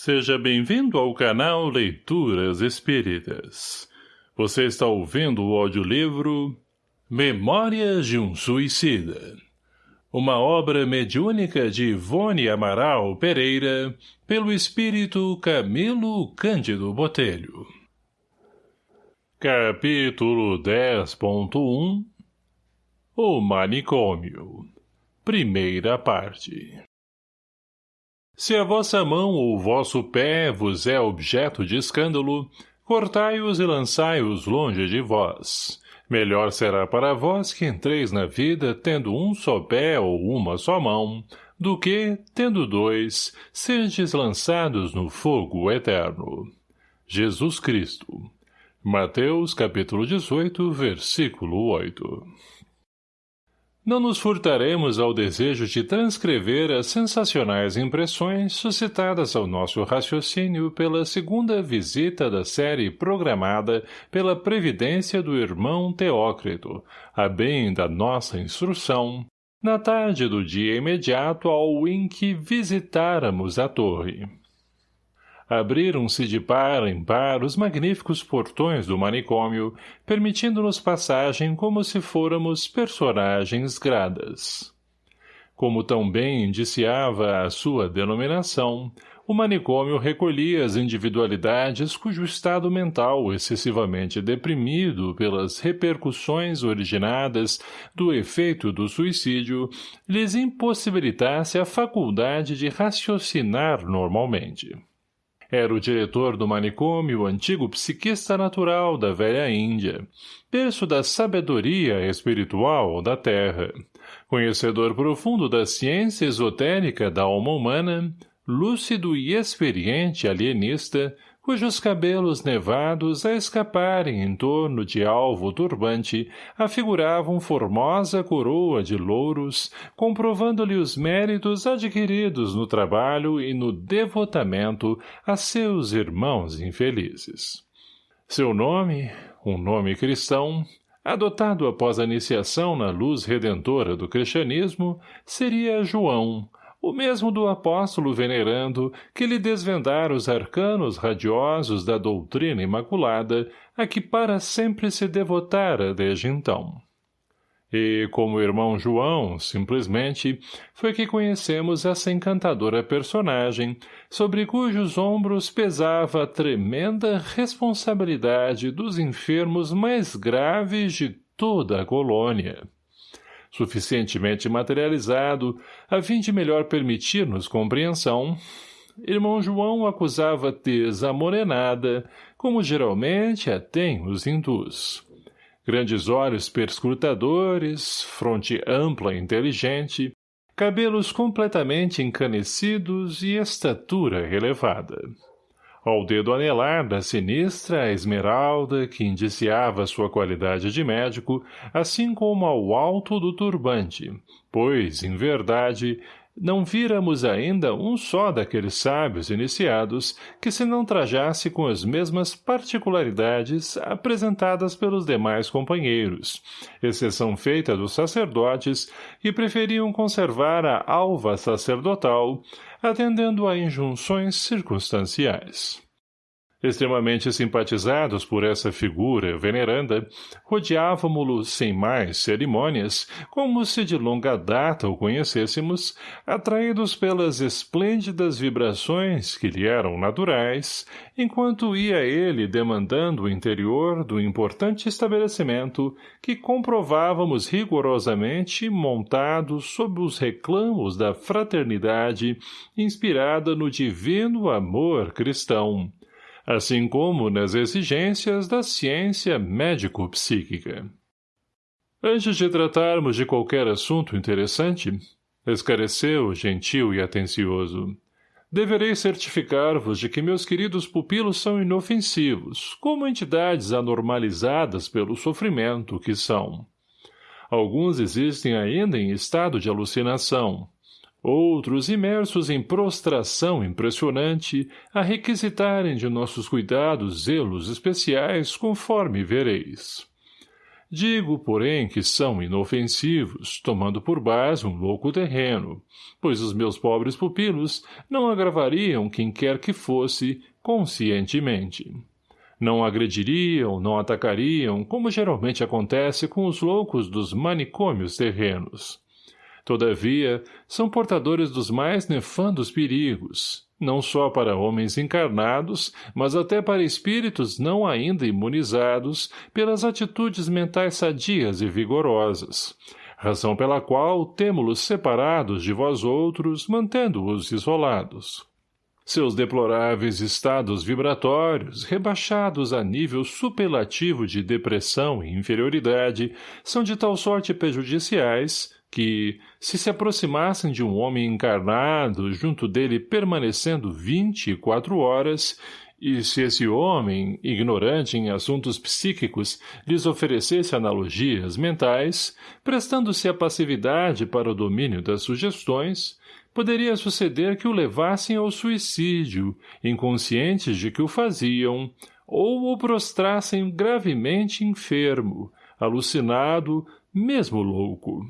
Seja bem-vindo ao canal Leituras Espíritas. Você está ouvindo o audiolivro Memórias de um Suicida. Uma obra mediúnica de Ivone Amaral Pereira, pelo espírito Camilo Cândido Botelho. Capítulo 10.1 O Manicômio Primeira parte se a vossa mão ou vosso pé vos é objeto de escândalo, cortai-os e lançai-os longe de vós. Melhor será para vós que entreis na vida tendo um só pé ou uma só mão, do que, tendo dois, serdes lançados no fogo eterno. Jesus Cristo. Mateus capítulo 18, versículo 8 não nos furtaremos ao desejo de transcrever as sensacionais impressões suscitadas ao nosso raciocínio pela segunda visita da série programada pela previdência do irmão Teócrito, a bem da nossa instrução, na tarde do dia imediato ao em que visitáramos a torre abriram-se de par em par os magníficos portões do manicômio, permitindo-nos passagem como se fôramos personagens gradas. Como tão bem indiciava a sua denominação, o manicômio recolhia as individualidades cujo estado mental excessivamente deprimido pelas repercussões originadas do efeito do suicídio lhes impossibilitasse a faculdade de raciocinar normalmente. Era o diretor do manicômio, antigo psiquista natural da velha Índia, berço da sabedoria espiritual da Terra, conhecedor profundo da ciência esotérica da alma humana, lúcido e experiente alienista, cujos cabelos nevados a escaparem em torno de alvo turbante afiguravam formosa coroa de louros, comprovando-lhe os méritos adquiridos no trabalho e no devotamento a seus irmãos infelizes. Seu nome, um nome cristão, adotado após a iniciação na luz redentora do cristianismo, seria João, o mesmo do apóstolo venerando que lhe desvendara os arcanos radiosos da doutrina imaculada a que para sempre se devotara desde então. E, como irmão João, simplesmente, foi que conhecemos essa encantadora personagem, sobre cujos ombros pesava a tremenda responsabilidade dos enfermos mais graves de toda a colônia suficientemente materializado, a fim de melhor permitir-nos compreensão, irmão João acusava tez amorenada, como geralmente a tem os hindus. Grandes olhos perscrutadores, fronte ampla e inteligente, cabelos completamente encanecidos e estatura relevada ao dedo anelar da sinistra esmeralda que indiciava sua qualidade de médico, assim como ao alto do turbante, pois, em verdade, não víramos ainda um só daqueles sábios iniciados que se não trajasse com as mesmas particularidades apresentadas pelos demais companheiros, exceção feita dos sacerdotes que preferiam conservar a alva sacerdotal, atendendo a injunções circunstanciais. Extremamente simpatizados por essa figura veneranda, rodeávamo-lo sem mais cerimônias, como se de longa data o conhecêssemos, atraídos pelas esplêndidas vibrações que lhe eram naturais, enquanto ia ele demandando o interior do importante estabelecimento que comprovávamos rigorosamente montado sob os reclamos da fraternidade inspirada no divino amor cristão assim como nas exigências da ciência médico-psíquica. Antes de tratarmos de qualquer assunto interessante, esclareceu, gentil e atencioso, deverei certificar-vos de que meus queridos pupilos são inofensivos, como entidades anormalizadas pelo sofrimento que são. Alguns existem ainda em estado de alucinação, outros imersos em prostração impressionante, a requisitarem de nossos cuidados zelos especiais, conforme vereis. Digo, porém, que são inofensivos, tomando por base um louco terreno, pois os meus pobres pupilos não agravariam quem quer que fosse, conscientemente. Não agrediriam, não atacariam, como geralmente acontece com os loucos dos manicômios terrenos. Todavia, são portadores dos mais nefandos perigos, não só para homens encarnados, mas até para espíritos não ainda imunizados pelas atitudes mentais sadias e vigorosas, razão pela qual temo-los separados de vós outros, mantendo-os isolados. Seus deploráveis estados vibratórios, rebaixados a nível superlativo de depressão e inferioridade, são de tal sorte prejudiciais, que, se se aproximassem de um homem encarnado, junto dele permanecendo vinte e quatro horas, e se esse homem, ignorante em assuntos psíquicos, lhes oferecesse analogias mentais, prestando-se a passividade para o domínio das sugestões, poderia suceder que o levassem ao suicídio, inconscientes de que o faziam, ou o prostrassem gravemente enfermo, alucinado, mesmo louco.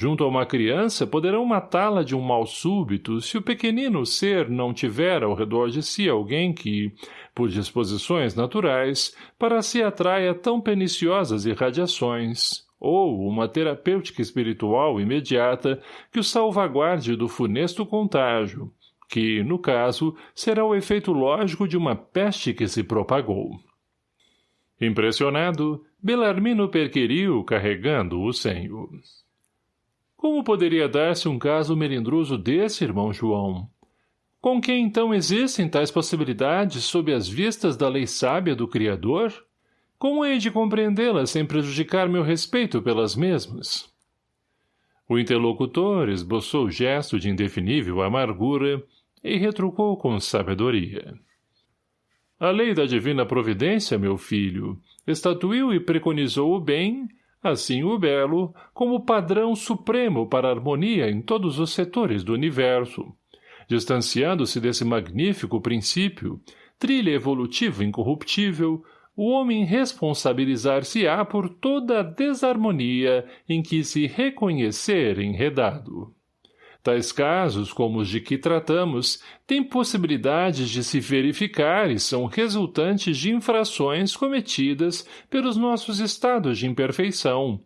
Junto a uma criança, poderão matá-la de um mal súbito se o pequenino ser não tiver ao redor de si alguém que, por disposições naturais, para si atraia tão perniciosas irradiações, ou uma terapêutica espiritual imediata que o salvaguarde do funesto contágio, que, no caso, será o efeito lógico de uma peste que se propagou. Impressionado, Belarmino perquiriu carregando o senho. Como poderia dar-se um caso melindroso desse, irmão João? Com que então existem tais possibilidades sob as vistas da lei sábia do Criador? Como hei de compreendê-las sem prejudicar meu respeito pelas mesmas? O interlocutor esboçou gesto de indefinível amargura e retrucou com sabedoria. A lei da divina providência, meu filho, estatuiu e preconizou o bem assim o belo, como padrão supremo para a harmonia em todos os setores do universo. Distanciando-se desse magnífico princípio, trilha evolutivo incorruptível, o homem responsabilizar-se-á por toda a desarmonia em que se reconhecer enredado. Tais casos, como os de que tratamos, têm possibilidades de se verificar e são resultantes de infrações cometidas pelos nossos estados de imperfeição,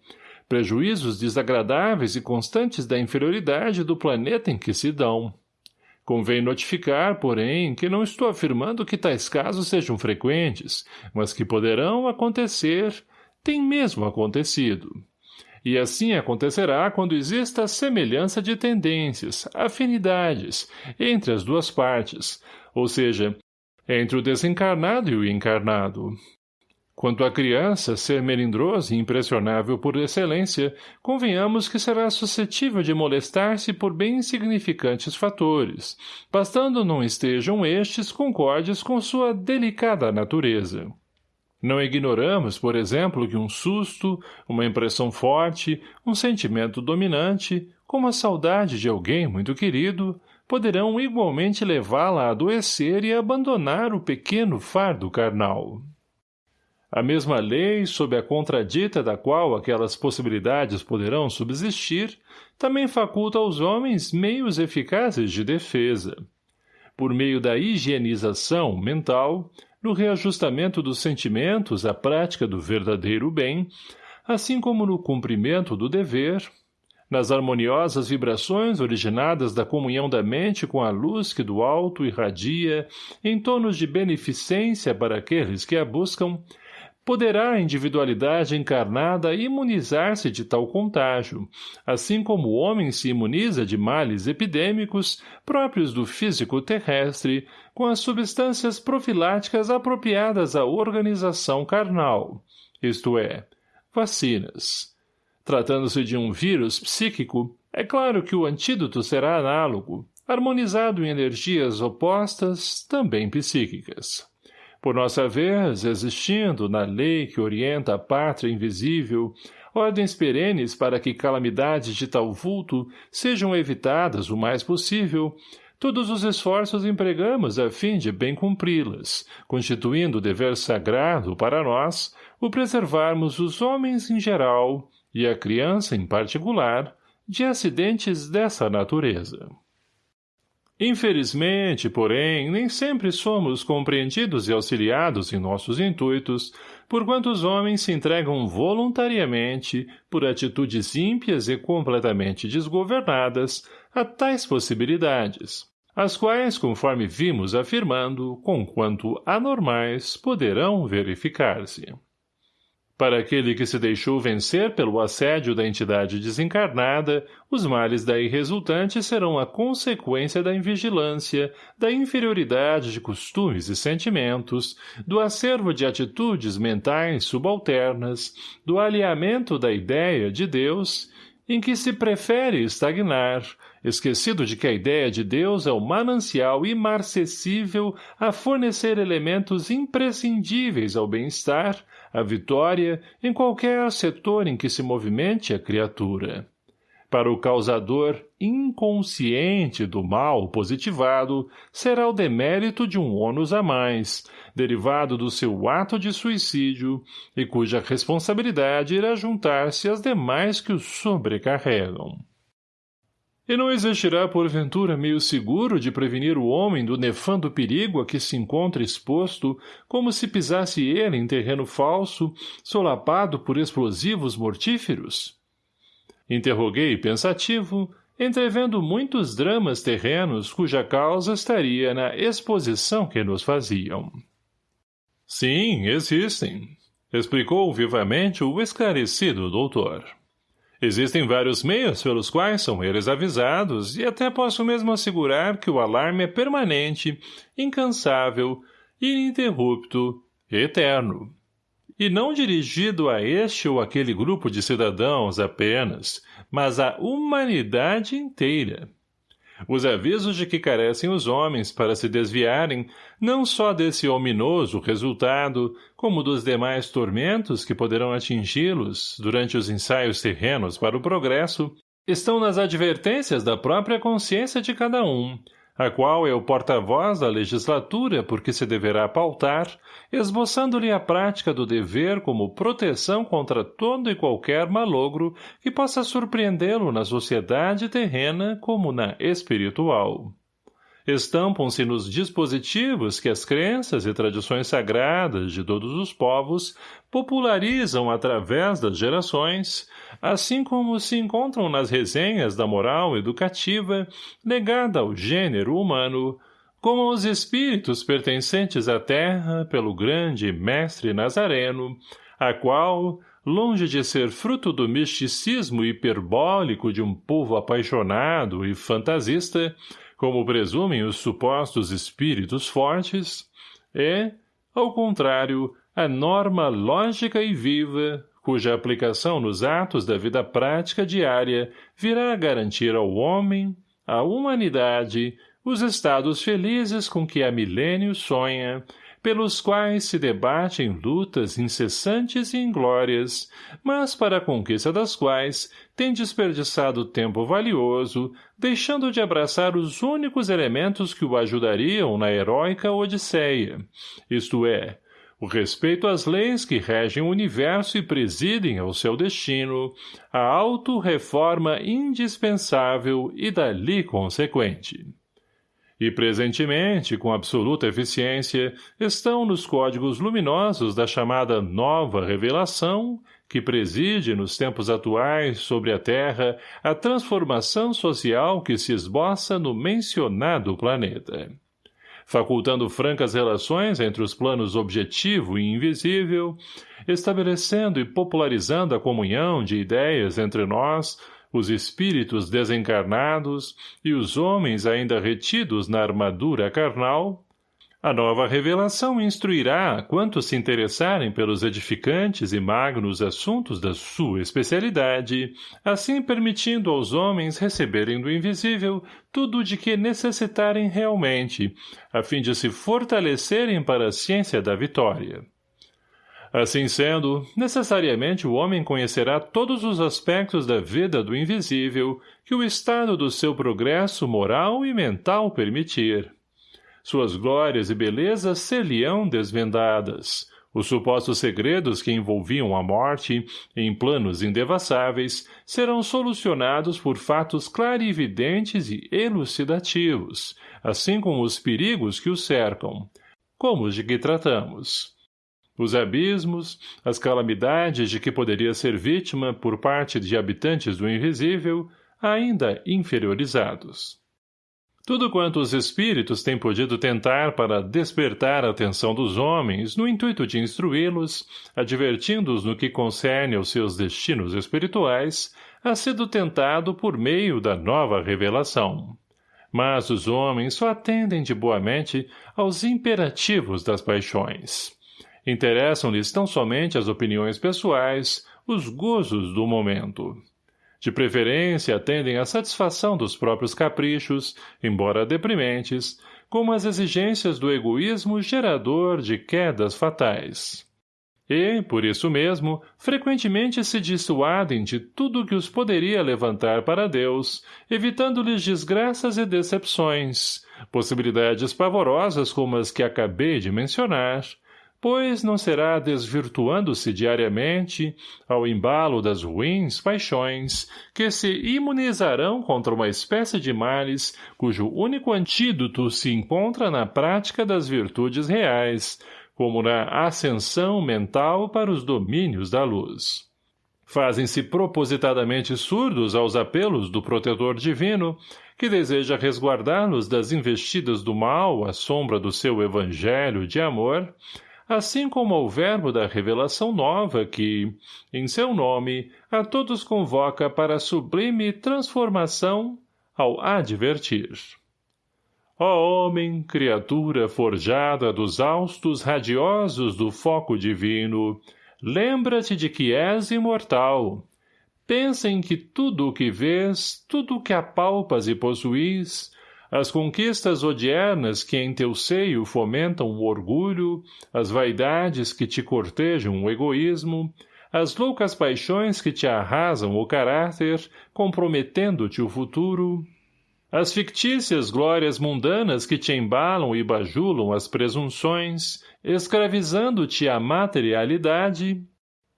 prejuízos desagradáveis e constantes da inferioridade do planeta em que se dão. Convém notificar, porém, que não estou afirmando que tais casos sejam frequentes, mas que poderão acontecer, têm mesmo acontecido e assim acontecerá quando exista semelhança de tendências, afinidades, entre as duas partes, ou seja, entre o desencarnado e o encarnado. Quanto à criança ser melindrosa e impressionável por excelência, convenhamos que será suscetível de molestar-se por bem insignificantes fatores, bastando não estejam estes concordes com sua delicada natureza. Não ignoramos, por exemplo, que um susto, uma impressão forte, um sentimento dominante, como a saudade de alguém muito querido, poderão igualmente levá-la a adoecer e abandonar o pequeno fardo carnal. A mesma lei, sob a contradita da qual aquelas possibilidades poderão subsistir, também faculta aos homens meios eficazes de defesa. Por meio da higienização mental, no reajustamento dos sentimentos à prática do verdadeiro bem, assim como no cumprimento do dever, nas harmoniosas vibrações originadas da comunhão da mente com a luz que do alto irradia em tonos de beneficência para aqueles que a buscam, Poderá a individualidade encarnada imunizar-se de tal contágio, assim como o homem se imuniza de males epidêmicos próprios do físico terrestre com as substâncias profiláticas apropriadas à organização carnal, isto é, vacinas. Tratando-se de um vírus psíquico, é claro que o antídoto será análogo, harmonizado em energias opostas, também psíquicas. Por nossa vez, existindo, na lei que orienta a pátria invisível, ordens perenes para que calamidades de tal vulto sejam evitadas o mais possível, todos os esforços empregamos a fim de bem cumpri-las, constituindo dever sagrado para nós o preservarmos os homens em geral, e a criança em particular, de acidentes dessa natureza. Infelizmente, porém, nem sempre somos compreendidos e auxiliados em nossos intuitos, porquanto os homens se entregam voluntariamente, por atitudes ímpias e completamente desgovernadas, a tais possibilidades, as quais, conforme vimos afirmando, conquanto anormais, poderão verificar-se. Para aquele que se deixou vencer pelo assédio da entidade desencarnada, os males daí resultantes serão a consequência da invigilância, da inferioridade de costumes e sentimentos, do acervo de atitudes mentais subalternas, do alinhamento da ideia de Deus, em que se prefere estagnar, esquecido de que a ideia de Deus é o manancial imarcessível a fornecer elementos imprescindíveis ao bem-estar, a vitória em qualquer setor em que se movimente a criatura. Para o causador inconsciente do mal positivado, será o demérito de um ônus a mais, derivado do seu ato de suicídio, e cuja responsabilidade irá juntar-se às demais que o sobrecarregam. E não existirá, porventura, meio seguro de prevenir o homem do nefando perigo a que se encontra exposto, como se pisasse ele em terreno falso, solapado por explosivos mortíferos? Interroguei pensativo, entrevendo muitos dramas terrenos cuja causa estaria na exposição que nos faziam. Sim, existem, explicou vivamente o esclarecido doutor. Existem vários meios pelos quais são eles avisados e até posso mesmo assegurar que o alarme é permanente, incansável, ininterrupto, eterno. E não dirigido a este ou aquele grupo de cidadãos apenas, mas à humanidade inteira. Os avisos de que carecem os homens para se desviarem não só desse ominoso resultado, como dos demais tormentos que poderão atingi-los durante os ensaios terrenos para o progresso, estão nas advertências da própria consciência de cada um, a qual é o porta-voz da legislatura por que se deverá pautar, esboçando-lhe a prática do dever como proteção contra todo e qualquer malogro que possa surpreendê-lo na sociedade terrena como na espiritual estampam-se nos dispositivos que as crenças e tradições sagradas de todos os povos popularizam através das gerações, assim como se encontram nas resenhas da moral educativa legada ao gênero humano, como os espíritos pertencentes à terra pelo grande mestre Nazareno, a qual, longe de ser fruto do misticismo hiperbólico de um povo apaixonado e fantasista, como presumem os supostos espíritos fortes, é, ao contrário, a norma lógica e viva, cuja aplicação nos atos da vida prática diária virá a garantir ao homem, à humanidade, os estados felizes com que há milênios sonha, pelos quais se debate em lutas incessantes e inglórias, mas para a conquista das quais tem desperdiçado tempo valioso, deixando de abraçar os únicos elementos que o ajudariam na heróica Odisseia, isto é, o respeito às leis que regem o universo e presidem ao seu destino, a auto-reforma indispensável e dali consequente e presentemente, com absoluta eficiência, estão nos códigos luminosos da chamada Nova Revelação, que preside nos tempos atuais sobre a Terra a transformação social que se esboça no mencionado planeta. Facultando francas relações entre os planos objetivo e invisível, estabelecendo e popularizando a comunhão de ideias entre nós, os espíritos desencarnados e os homens ainda retidos na armadura carnal, a nova revelação instruirá quantos se interessarem pelos edificantes e magnos assuntos da sua especialidade, assim permitindo aos homens receberem do invisível tudo de que necessitarem realmente, a fim de se fortalecerem para a ciência da vitória. Assim sendo, necessariamente o homem conhecerá todos os aspectos da vida do invisível que o estado do seu progresso moral e mental permitir. Suas glórias e belezas ser-lhe-ão desvendadas, os supostos segredos que envolviam a morte, em planos indevassáveis, serão solucionados por fatos clarividentes e elucidativos, assim como os perigos que o cercam, como os de que tratamos. Os abismos, as calamidades de que poderia ser vítima por parte de habitantes do invisível, ainda inferiorizados. Tudo quanto os espíritos têm podido tentar para despertar a atenção dos homens no intuito de instruí-los, advertindo-os no que concerne aos seus destinos espirituais, ha sido tentado por meio da nova revelação. Mas os homens só atendem de boamente aos imperativos das paixões. Interessam-lhes tão somente as opiniões pessoais, os gozos do momento. De preferência, atendem à satisfação dos próprios caprichos, embora deprimentes, como as exigências do egoísmo gerador de quedas fatais. E, por isso mesmo, frequentemente se dissuadem de tudo que os poderia levantar para Deus, evitando-lhes desgraças e decepções, possibilidades pavorosas como as que acabei de mencionar, pois não será desvirtuando-se diariamente, ao embalo das ruins paixões, que se imunizarão contra uma espécie de males cujo único antídoto se encontra na prática das virtudes reais, como na ascensão mental para os domínios da luz. Fazem-se propositadamente surdos aos apelos do protetor divino, que deseja resguardá-los das investidas do mal à sombra do seu evangelho de amor, assim como ao verbo da revelação nova que, em seu nome, a todos convoca para sublime transformação ao advertir. Ó homem, criatura forjada dos austos radiosos do foco divino, lembra-te de que és imortal. Pensa em que tudo o que vês, tudo o que apalpas e possuís, as conquistas odiernas que em teu seio fomentam o orgulho, as vaidades que te cortejam o egoísmo, as loucas paixões que te arrasam o caráter, comprometendo-te o futuro, as fictícias glórias mundanas que te embalam e bajulam as presunções, escravizando-te à materialidade,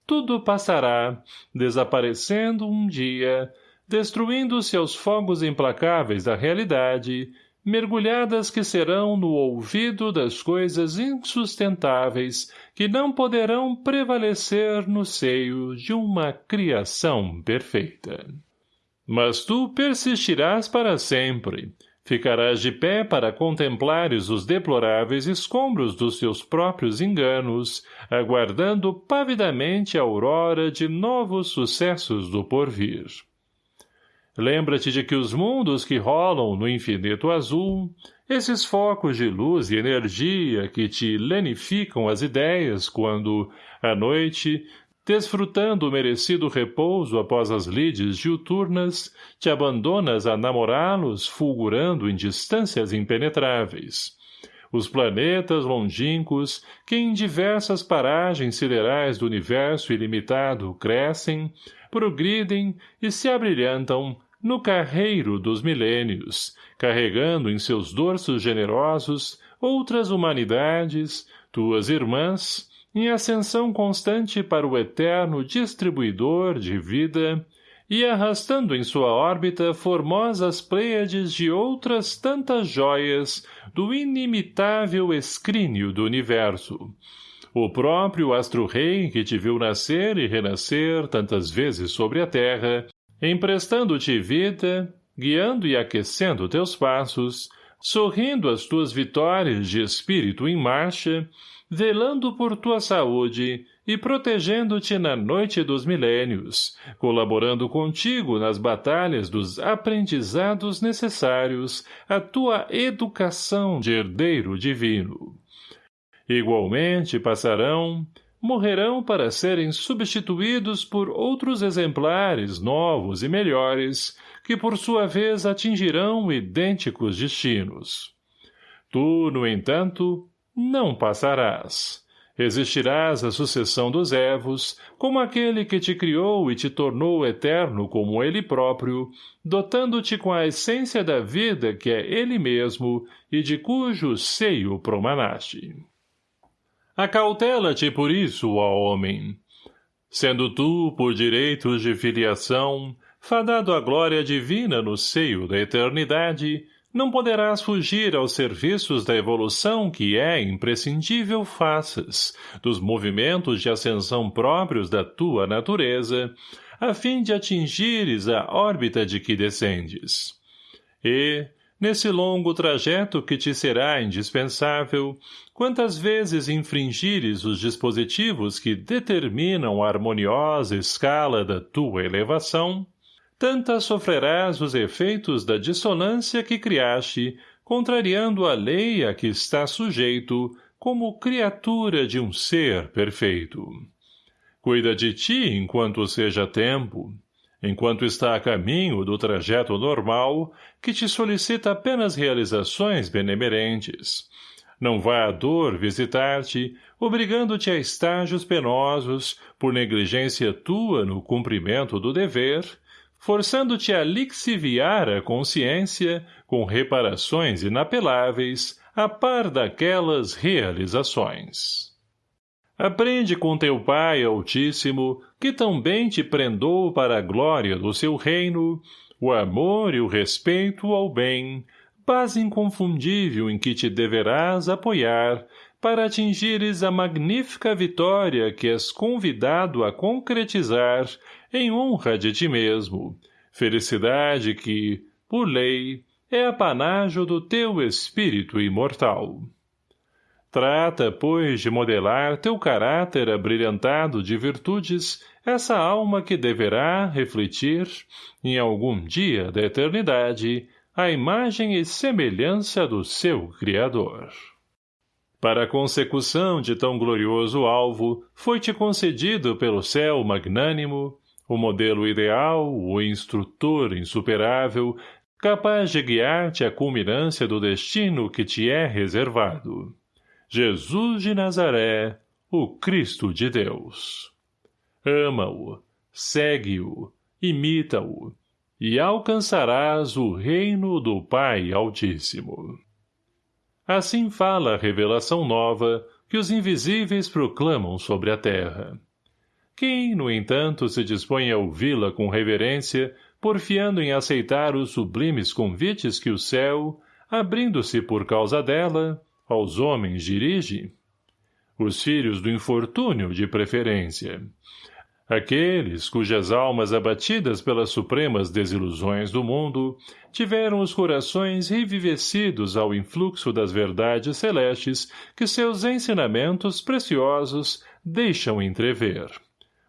tudo passará, desaparecendo um dia, destruindo-se aos fogos implacáveis da realidade, mergulhadas que serão no ouvido das coisas insustentáveis que não poderão prevalecer no seio de uma criação perfeita. Mas tu persistirás para sempre, ficarás de pé para contemplares os deploráveis escombros dos teus próprios enganos, aguardando pavidamente a aurora de novos sucessos do porvir. Lembra-te de que os mundos que rolam no infinito azul, esses focos de luz e energia que te lenificam as ideias quando, à noite, desfrutando o merecido repouso após as lides diuturnas, te abandonas a namorá-los fulgurando em distâncias impenetráveis. Os planetas longínquos, que em diversas paragens siderais do universo ilimitado crescem, progridem e se abrilhantam no carreiro dos milênios, carregando em seus dorsos generosos outras humanidades, tuas irmãs, em ascensão constante para o eterno distribuidor de vida, e arrastando em sua órbita formosas pleiades de outras tantas joias do inimitável escrínio do universo. O próprio astro-rei que te viu nascer e renascer tantas vezes sobre a terra, emprestando-te vida, guiando e aquecendo teus passos, sorrindo as tuas vitórias de espírito em marcha, velando por tua saúde e protegendo-te na noite dos milênios, colaborando contigo nas batalhas dos aprendizados necessários à tua educação de herdeiro divino. Igualmente passarão, morrerão para serem substituídos por outros exemplares novos e melhores, que por sua vez atingirão idênticos destinos. Tu, no entanto, não passarás. Resistirás à sucessão dos Evos, como aquele que te criou e te tornou eterno como ele próprio, dotando-te com a essência da vida que é ele mesmo e de cujo seio promanaste. Acautela-te por isso, ó homem. Sendo tu, por direitos de filiação, fadado à glória divina no seio da eternidade, não poderás fugir aos serviços da evolução que é imprescindível faças, dos movimentos de ascensão próprios da tua natureza, a fim de atingires a órbita de que descendes. E, nesse longo trajeto que te será indispensável, quantas vezes infringires os dispositivos que determinam a harmoniosa escala da tua elevação, tantas sofrerás os efeitos da dissonância que criaste, contrariando a lei a que está sujeito, como criatura de um ser perfeito. Cuida de ti enquanto seja tempo, enquanto está a caminho do trajeto normal, que te solicita apenas realizações benemerentes. Não vá a dor visitar-te, obrigando-te a estágios penosos, por negligência tua no cumprimento do dever, forçando-te a lixiviar a consciência com reparações inapeláveis a par daquelas realizações. Aprende com teu Pai Altíssimo, que tão bem te prendou para a glória do seu reino, o amor e o respeito ao bem, paz inconfundível em que te deverás apoiar para atingires a magnífica vitória que és convidado a concretizar em honra de ti mesmo, felicidade que, por lei, é apanágio do teu espírito imortal. Trata, pois, de modelar teu caráter abrilhantado de virtudes, essa alma que deverá refletir, em algum dia da eternidade, a imagem e semelhança do seu Criador. Para a consecução de tão glorioso alvo, foi-te concedido pelo céu magnânimo o modelo ideal, o instrutor insuperável, capaz de guiar-te à culminância do destino que te é reservado. Jesus de Nazaré, o Cristo de Deus. Ama-o, segue-o, imita-o, e alcançarás o reino do Pai Altíssimo. Assim fala a revelação nova que os invisíveis proclamam sobre a terra. Quem, no entanto, se dispõe a ouvi-la com reverência, porfiando em aceitar os sublimes convites que o céu, abrindo-se por causa dela, aos homens dirige? Os filhos do infortúnio, de preferência. Aqueles cujas almas abatidas pelas supremas desilusões do mundo tiveram os corações revivecidos ao influxo das verdades celestes que seus ensinamentos preciosos deixam entrever.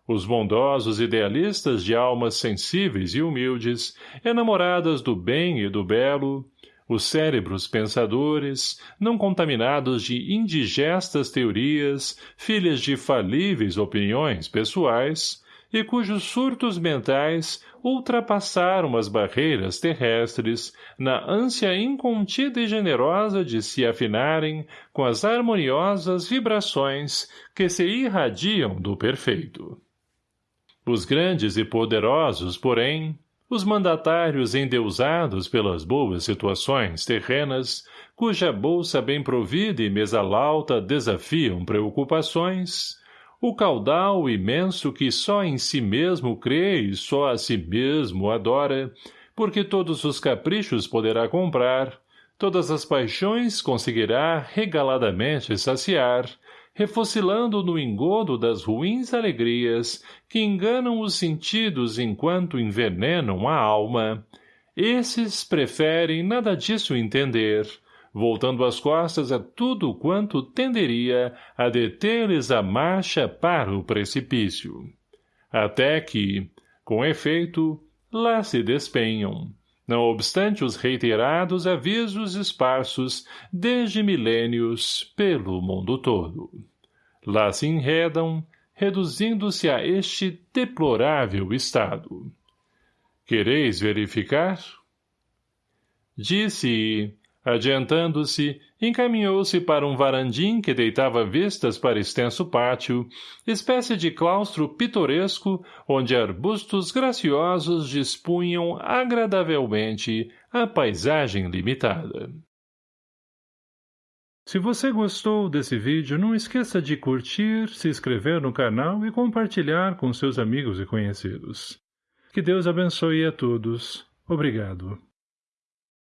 Os bondosos idealistas de almas sensíveis e humildes, enamoradas do bem e do belo, os cérebros pensadores, não contaminados de indigestas teorias, filhas de falíveis opiniões pessoais, e cujos surtos mentais ultrapassaram as barreiras terrestres na ânsia incontida e generosa de se afinarem com as harmoniosas vibrações que se irradiam do perfeito. Os grandes e poderosos, porém, os mandatários endeusados pelas boas situações terrenas, cuja bolsa bem provida e mesa lauta desafiam preocupações, o caudal imenso que só em si mesmo crê e só a si mesmo adora, porque todos os caprichos poderá comprar, todas as paixões conseguirá regaladamente saciar, refocilando no engodo das ruins alegrias que enganam os sentidos enquanto envenenam a alma, esses preferem nada disso entender, voltando as costas a tudo quanto tenderia a deter-lhes a marcha para o precipício. Até que, com efeito, lá se despenham, não obstante os reiterados avisos esparsos desde milênios pelo mundo todo. Lá se enredam, reduzindo-se a este deplorável estado. Quereis verificar? Disse, Adiantando-se, encaminhou-se para um varandim que deitava vistas para extenso pátio, espécie de claustro pitoresco onde arbustos graciosos dispunham agradavelmente a paisagem limitada. Se você gostou desse vídeo, não esqueça de curtir, se inscrever no canal e compartilhar com seus amigos e conhecidos. Que Deus abençoe a todos. Obrigado.